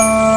Xin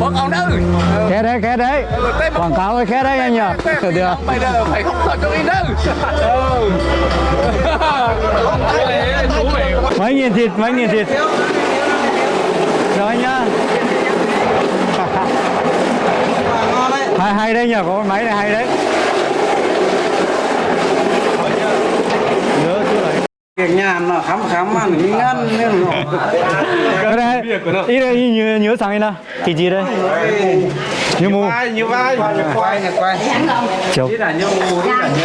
bớt ông đâu Khé đấy, khé đấy. Quảng cáo ơi, khé đấy anh nhỉ? Được. được bây giờ phải không thật cho đi đâu. Vị Mấy nghìn thịt, mấy nghìn thịt. Rồi nhá. Hay, hay đấy nhỉ, có cái máy này hay đấy Nhớ chứ đấy việc nhà nó khám khám đi ngăn nên nó này, ý đây nhớ, nhớ sang đây nào Thịt gì đây? Như mù như vai quay quay là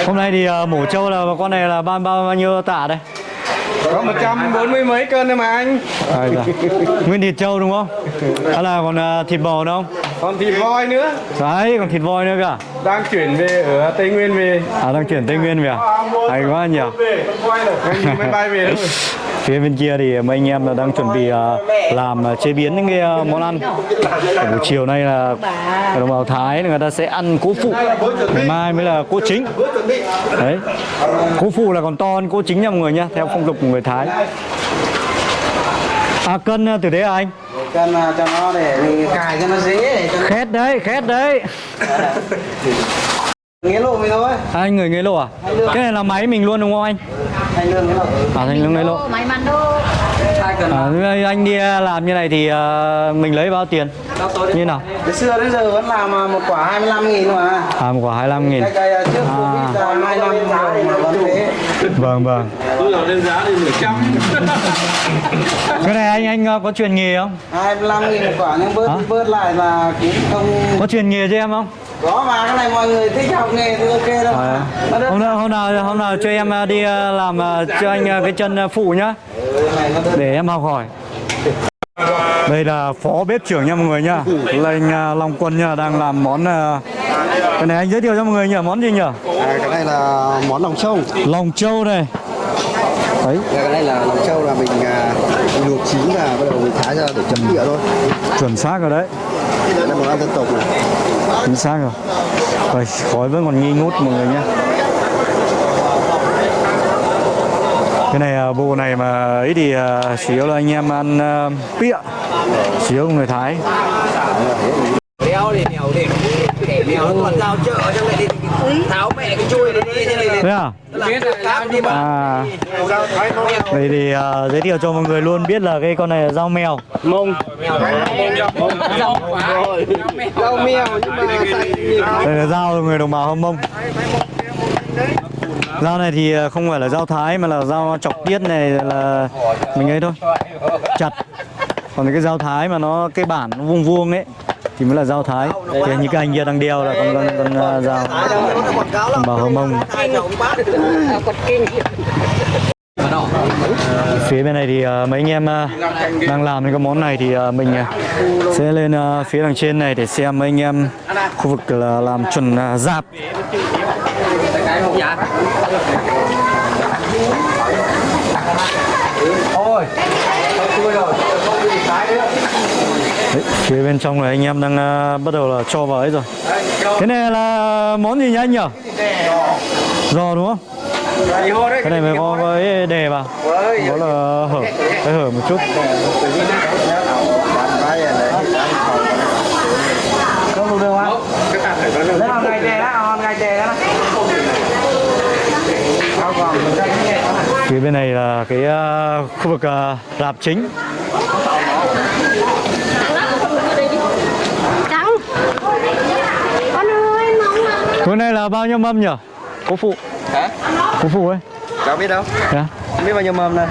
Hôm nay thì uh, mổ trâu là con này là bao bao bao nhiêu tạ đây? có một trăm bốn mươi mấy cân thôi mà anh À, dạ. Nguyên thịt trâu đúng không? Hay là còn uh, thịt bò nữa không? Còn thịt voi nữa. Đấy, còn thịt voi nữa cả đang chuyển về ở tây nguyên về. À, đang chuyển Tây Nguyên về à? Hay quá nhỉ? máy bay về thôi. Phía bên kia thì mấy anh em đang chuẩn bị à, làm à, chế biến những cái à, món ăn. Ở buổi chiều nay là đồng bào Thái người ta sẽ ăn cỗ phụ. Ngày mai mới là cỗ chính. Đấy. Cỗ phụ là còn to hơn cỗ chính nha mọi người nhá Theo phong tục của người Thái À cân à, từ đấy à anh? cân à, cho nó để mình cài cho nó dễ để cho Khét đấy, khét đấy. Nó nghĩa lộ vậy thôi. À, Anh người nghề lộ à? Cái này là máy mình luôn đúng không anh? thành lương nghĩa lộ À thành lương nghề lộ Máy mắn đô cân à, Anh đi làm như này thì à, mình lấy bao tiền? Như nào? từ xưa đến giờ vẫn làm à, một quả 25 nghìn mà. À một quả 25 nghìn. Cái cây à, trước hai năm rồi mà vẫn thế Vâng vâng tôi là lên giá lên nửa trăm Cái này anh anh ờ, có truyền nghề không? 25 nghìn một quả nhưng bớt Hả? bớt lại là cũng không Có truyền nghề cho em không? có mà cái này mọi người thích học nghề thì ok đâu À, hôm nào hôm nào hôm nào cho em ờ, đi làm cho anh cái chân phụ nhá Ừ, để em học hỏi. Đây là phó bếp trưởng nha mọi người nhá. Là anh ờ, Long Quân nhá đang làm món ờ, cái này anh giới thiệu cho mọi người nhỉ, món gì nhỉ? À, cái này là món lòng trâu Lòng trâu này. Đấy, cái này là lòng trâu là mình, à, mình luộc chín và bắt đầu mình thái ra để chấm địa thôi chuẩn xác rồi đấy. đây là món ăn dân tộc này Chính xác rồi. Rồi, khói vẫn còn nghi ngút mọi người nhé. Cái này à, bộ này mà ấy thì à, chủ yếu là anh em ăn uh, pịa, chủ yếu người Thái. tháo mẹ cái chui đi thế này Thế à? À, vậy thì à, giới thiệu cho mọi người luôn biết là cái con này là dao mèo. mông. Rau mèo nhưng mà Đây là dao người đồng bào Hâm Mông. Dao này thì ờ, không phải là dao thái mà là dao chọc tiết này là mình ấy thôi. Chặt. Còn cái dao thái mà nó cái bản nó vuông vuông ấy thì mới là dao thái. Thì như cái anh kia đang đeo là con con con à, dao đồng bào Mông. Ờ, phía bên này thì uh, mấy anh em uh, đang làm những cái món này thì uh, mình uh, sẽ lên uh, phía đằng trên này để xem mấy anh em khu vực là làm chuẩn uh, dạp. Đấy, phía bên trong này anh em đang à, bắt đầu là cho vào ấy rồi. Cái này là món gì nhỉ anh nhỉ? Giò đúng không? Cái này mới có cái đề vào. Đó là hở, cái hở một chút. Đấy hòn ngày chè đó hòn ngày chè đó Phía bên này là cái à, khu vực à, rạp chính. con ơi mong là Cái này là bao nhiêu mâm nhỉ? Cố phụ. Hả? Cố phụ ấy. Cháu biết đâu Dạ. Không biết bao nhiêu mâm này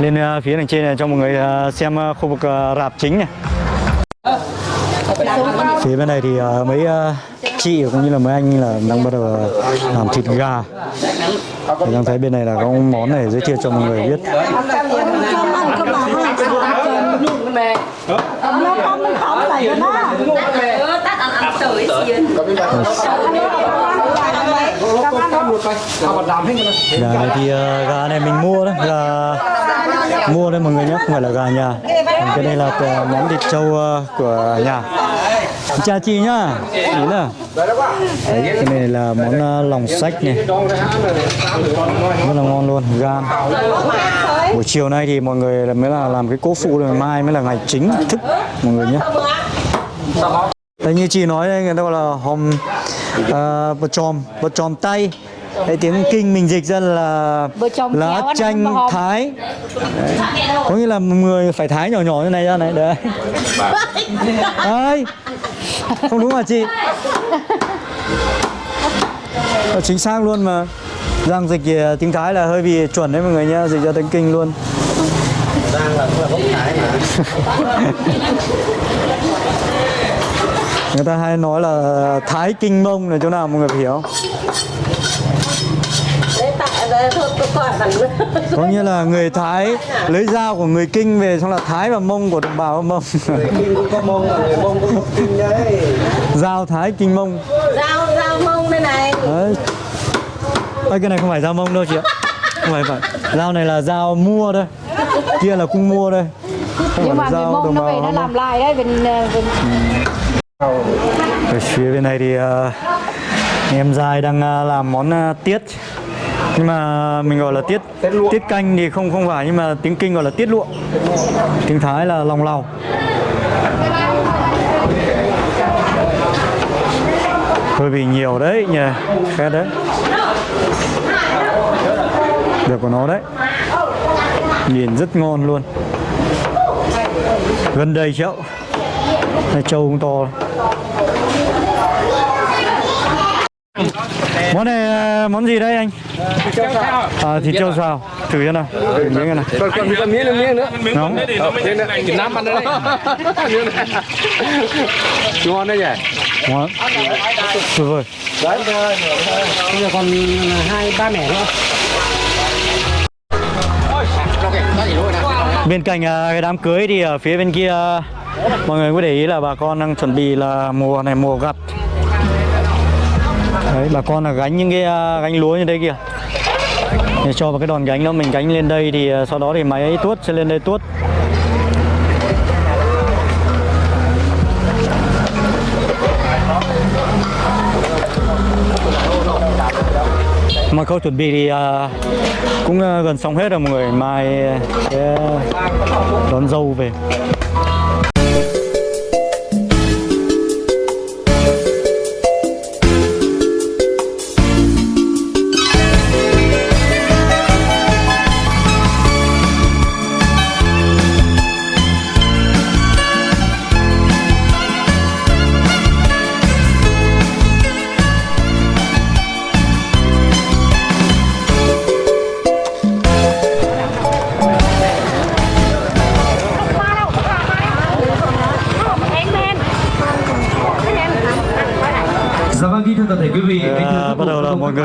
Lên à, phía đằng trên này cho mọi người xem khu vực rạp chính này. Phía bên này thì mấy chị cũng như là mấy anh là đang bắt đầu làm thịt gà. Thì đang thấy bên này là có món này giới thiệu cho mọi người biết. Gà này thì ờ, gà này mình mua đấy, gà mua đấy mọi người nhé, không phải là gà nhà. Còn cái đây là ờ, món thịt trâu ờ, của nhà. Chào chị nhá. Ý là Đấy, cái này là món à, lòng sách này. Rất là ngon luôn gan. Buổi chiều nay thì mọi người mới là làm cái cố phụ rồi mai mới là ngày chính thức mọi người nhé Đấy, như chị nói đấy, người ta gọi là hòm uh, bờ tròm bờ tròm tay. Đấy, tiếng kinh mình dịch ra là lá chanh thái. Đấy. có nghĩa là người phải thái nhỏ nhỏ như này ra này đấy. Đấy không đúng hả chị. Chính xác luôn mà. Giang dịch thì, ờ, tiếng Thái là hơi bị chuẩn đấy mọi người nhá Dịch ra tiếng Kinh luôn. Người ta hay nói là Thái Kinh Mông là chỗ nào mọi người phải hiểu Có nghĩa là người Thái lấy dao của người Kinh về xong là Thái và Mông của đồng bào Mông. Kinh cũng có mông mà người mông cũng có kinh đấy. Dao Thái Kinh Mông. Dao dao mông đây này. Đấy. Ê, cái này không phải dao mông đâu chị ạ. Không phải phải Dao này là dao mua đây Kia là cung mua đây Không nhưng mà người dao mông nó về nó làm lại đấy bên bên Ở phía bên này thì ờ, em dài đang ờ, làm món ờ, tiết nhưng mà mình gọi là tiết tiết canh thì không không phải nhưng mà tiếng kinh gọi là tiết lụa. Tiếng thái là lòng lầu hơi bị nhiều đấy nhỉ khét đấy. Được của nó đấy. Nhìn rất ngon luôn. Gần đây chậu Này, trâu cũng to. Món này ờ, món gì đây anh? À, thịt trâu xào. Thử cho nào. Thử miếng này còn còn còn miếng nữa miếng nữa. Nóng Việt Nam ăn đấy ngon đấy nhỉ? Ngon. Tuyệt vời bây giờ còn hai ba mẻ nữa. Bên cạnh cái đám cưới thì ở phía bên kia mọi người có để ý là bà con đang chuẩn bị là mùa này mùa gặt đấy bà con là gánh những cái à, gánh lúa như đây kìa. Để cho vào cái đòn gánh đó mình gánh lên đây thì à, sau đó thì máy tuốt sẽ lên đây tuốt. Mà khâu chuẩn bị thì uh, cũng uh, gần xong hết rồi mọi người. Mai sẽ đón dâu về.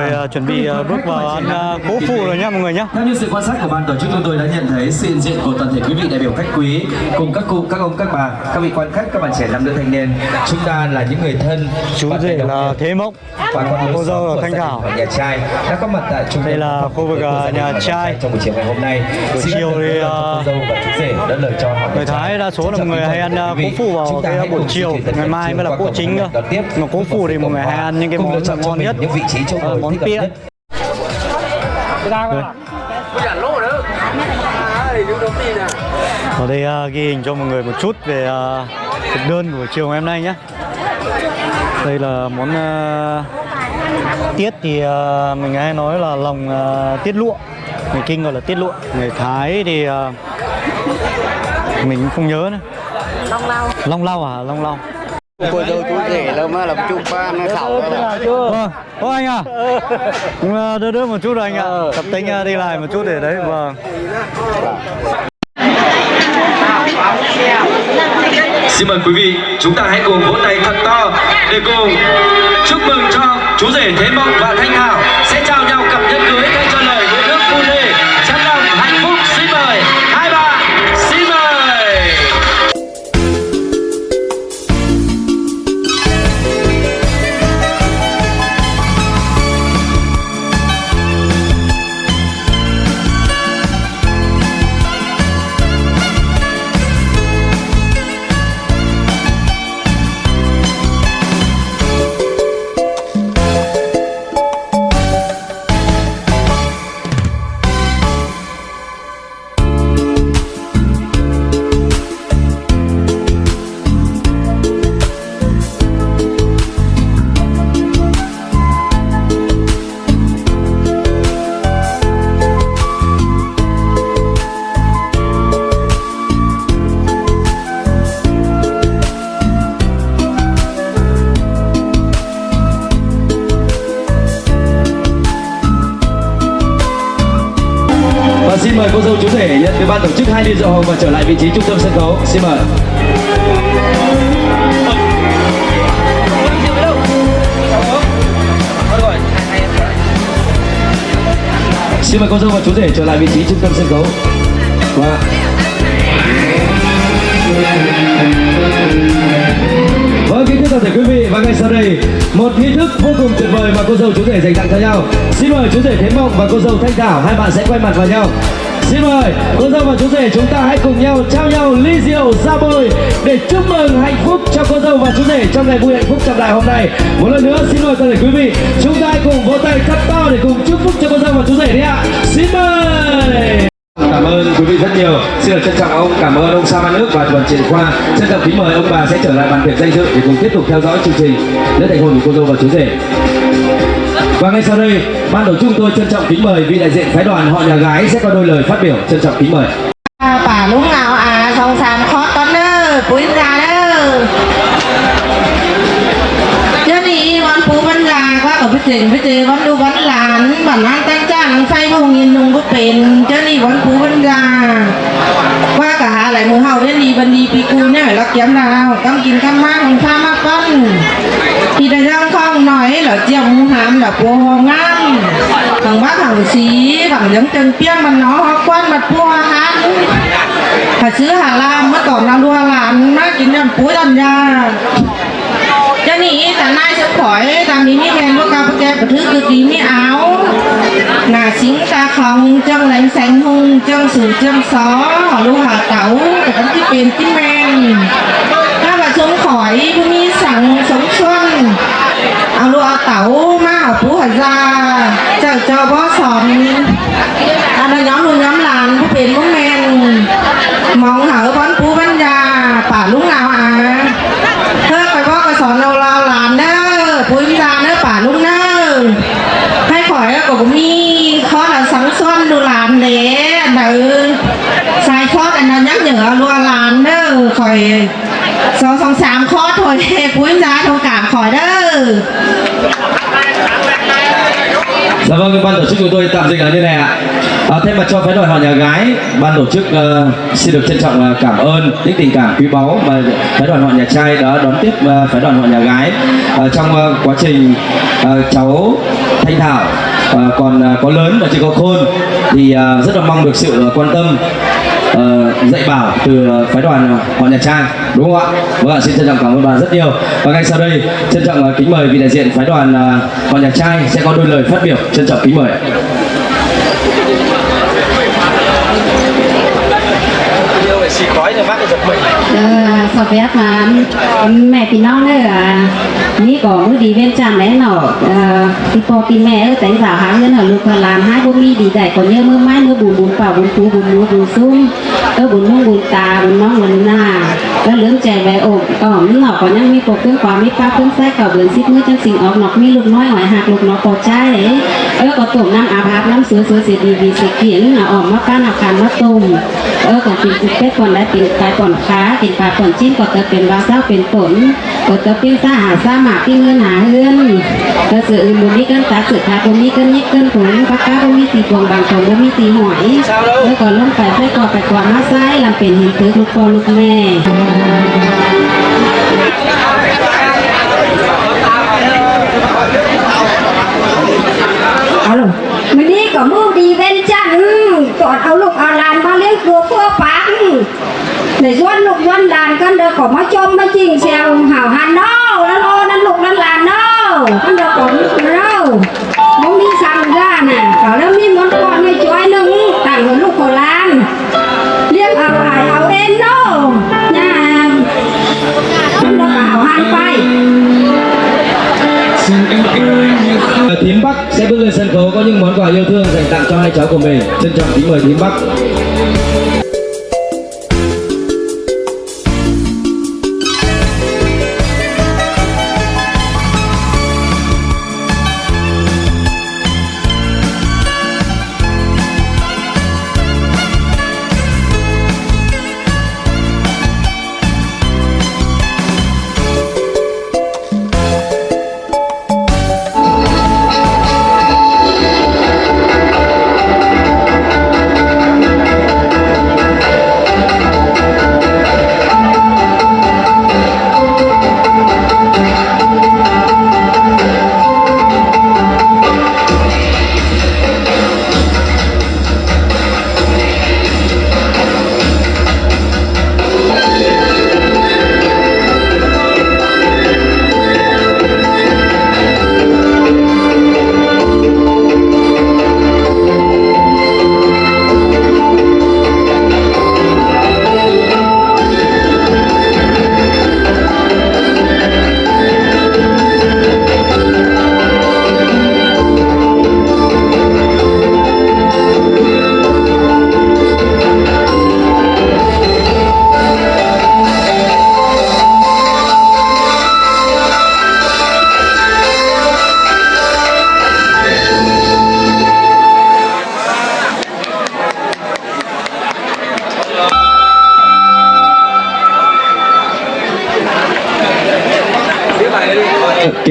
À, chuẩn bị à, bước vào ăn à, cố phụ rồi nhá mọi người nhá Theo như sự quan sát của ban tổ chức chúng tôi đã nhận thấy sự hiện diện của toàn thể quý vị đại biểu khách quý cùng các cụ, các ông, các bà, các vị quan khách, các bạn trẻ nam nữ thanh niên. Chúng ta là những người thân. chú rể là Thế Mộng và con cô dâu là Thanh Thảo nhà trai đã có mặt tại trung Đây là khu vực, đình nhà trai. trong buổi chiều ngày hôm nay. Buổi chiều thì, à, cô dâu và chú rể đã lời cho người Thái đa số là mọi người hay ăn à, cố phụ vào cái buổi chiều ngày mai mới là cỗ chính cơ mà cố phụ thì mọi người hay ăn những cái món ngon nhất. những vị trí chỗ Ờ, ngồi món pia ở đây à, ghi hình cho mọi người một chút về à, thực đơn của chiều ngày hôm nay nhé. Đây là món à, tiết thì à, mình hay nói là lòng à, tiết lụa. Người kinh gọi là tiết lụa. Người thái thì à, mình cũng không nhớ nữa. Long lau. Long lau à? Long lau cô dâu chú rể lâu mà làm chung ba nó khảo Vâng, ô anh à. À, đỡ đỡ một chút rồi anh ạ. Tập tính à, đi lại một chút để đấy Vâng. Xin mời quý vị, chúng ta hãy cùng vỗ tay thật to để cùng chúc mừng cho chú rể Thế Mộng và Thanh Thảo sẽ trao nhau cặp nhẫn cưới xin mời cô dâu chú rể nhận từ ban tổ chức hai ly rượu hồng và trở lại vị trí trung tâm sân khấu. Xin mời. Xin mời cô dâu và chú rể trở lại vị trí trung tâm sân khấu. Vâng wow. Vâng, kính thưa toàn thể quý vị và ngay sau đây một nghi thức vô cùng tuyệt vời mà cô dâu chú rể dành tặng cho nhau. Xin mời chú rể Thế Mộng và cô dâu Thanh Thảo hai bạn sẽ quay mặt vào nhau. Xin mời cô dâu và chú rể chúng ta hãy cùng nhau trao nhau ly rượu ra bôi để chúc mừng hạnh phúc cho cô dâu và chú rể trong ngày vui hạnh phúc trọng đại hôm nay. Một lần nữa xin mời toàn thể quý vị chúng ta hãy cùng vỗ tay thật to để cùng chúc phúc cho cô dâu và chú rể đi ạ. Xin mời cảm ơn quý vị rất nhiều. Xin được trân trọng ông, cảm ơn ông sa văn nước và đoàn triển khoa. Trân trọng kính mời ông bà sẽ trở lại bàn việc danh dự để cùng tiếp tục theo dõi chương trình lễ thành hôn của cô dâu và chú rể. Và ngay sau đây, ban tổ chức tôi trân trọng kính mời vị đại diện phái đoàn họ nhà gái sẽ có đôi lời phát biểu trân trọng kính mời. À, bà lúc nào à? Xong sàn khó con đó cuối ra đó. Cho nên con phú vẫn là quá ở bên trên bên trên vẫn đu vẫn là bản an tay อเจ้านี่วันปูวันยาก็กับพี่เจ๋งพี่เจวันดูวันหลานบันนั้นแต่งจ้างไฟพงยินนุงก็เป็นเจ้านี่วันปูวันยาว่ากะหาหลายมือเฮาเล่นดีบันดีปีกูเนี่ยรักย้ำดาวต้องกินข้าวมากกินข้าวมากก้อนที่ได้ย่างข้องหน่อยเหรอเจียวหมูหามเหรอปัวหองงามฝั่งบ้าฝั่งสีฝั่งเหลือ cho nên ta nay sẽ khỏi ta mình mi nghe lúc cao cái bật thứ cực kỳ mi áo. Là chính ta không chân lánh sánh hung chân sử chân xó họ lưu hà tẩu để cắn tiếp bên tiếp men. Ta là sống khỏi, cũng mi sẵn sống xuân. Ở lưu hà tẩu mà ở phú hà gia chờ cho bó sòn ta là nhóm luôn nhóm làn cũng bên bóng men. Mong hở bón phú bánh gia bảo lúc nào à ban tổ chức của tôi tạm dừng ở như này ạ. À, thay mặt cho phái đoàn họ nhà gái, ban tổ chức uh, xin được trân trọng uh, cảm ơn những tình cảm quý báu mà phái đoàn họ nhà trai đã đón tiếp uh, phái đoàn họ nhà gái uh, trong uh, quá trình uh, cháu Thanh Thảo uh, còn uh, có lớn và chỉ có khôn thì uh, rất là mong được sự uh, quan tâm uh, dạy bảo từ ờ, phái đoàn ờ, hoàng Nhật Trang đúng không ạ? Vâng ạ, xin trân trọng cảm ơn bà rất nhiều. Và ngay sau đây trân trọng kính mời vị đại diện phái đoàn hoàng họ Nhật Trang sẽ có đôi lời phát biểu trân trọng kính mời. À, sao biết mà mẹ thì non đấy à นี่ก็มือดีเว้นจามแน่นอนที่พอตีแม่เออแต่งสาวหาเงินหาลูกหาหลานให้บ่มีดีใจก่อนเยอะมือไม้มือบุญบุญป่าบุญปูบุญมือบุญซุ้มเออบุญมุ่งบุญตาบุญน้องบุญหน้าก็เลื่อมใจไว้อกอ๋อมันเนาะก็ยังมีปกเครื่องความมีป้าเครื่องแท้เก่าเบือนซิบมือจังสิงออกหนอกมีลูกน้อยหอยหักลูกน้อยพอใจ เออก็ต้มน้ำอาภาพน้ำเสือเสือเสีดีดีเสียเขียนอะออกมาก้านอาการมาต้มเออก่อนกินเป็ดก่อนได้กินปลาก่อนค้ากินปลาก่อนชิ้นก็จะเป็นว่าเศร้าเป็นผลก็จะเป็นสาหาสาหมากที่เงินหาเฮือนก็เสืออื่นบุมีกันตาเสือขาบุมีกันยิกกันผลปากกาบุมีตีกวงบางของบุมีตีหอยแล้วก็ล้มไปไปก่อไปกว่ามาซ้ลำเป็นหินถือลูกพ่อลูกแม่ chiên xeo hào hành đó nó lo nó lục nó làm đó. Con đâu còn đâu muốn đi sang ra nè. Có đâu mi muốn con này cho ai nâng tặng một lúc của lan liếc ảo ải áo em đó. Nhà con đâu hào hành phải. Thím Bắc sẽ bước lên sân khấu có những món quà yêu thương dành tặng cho hai cháu của mình. Trân trọng kính mời Thím Bắc.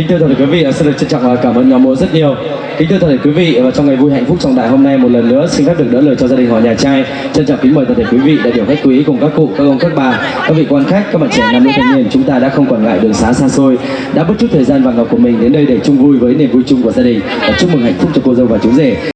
Kính thưa toàn thể quý vị, xin được trân trọng và cảm ơn nhóm múa rất nhiều. Kính thưa toàn thể quý vị, và trong ngày vui hạnh phúc trọng đại hôm nay một lần nữa xin phép được đỡ lời cho gia đình họ nhà trai. Trân trọng kính mời toàn thể quý vị đại biểu khách quý cùng các cụ, các ông, các bà, các vị quan khách, các bạn trẻ nam nữ thanh niên chúng ta đã không quản ngại đường xá xa xôi, đã bất chút thời gian vàng ngọc của mình đến đây để chung vui với niềm vui chung của gia đình và chúc mừng hạnh phúc cho cô dâu và chú rể.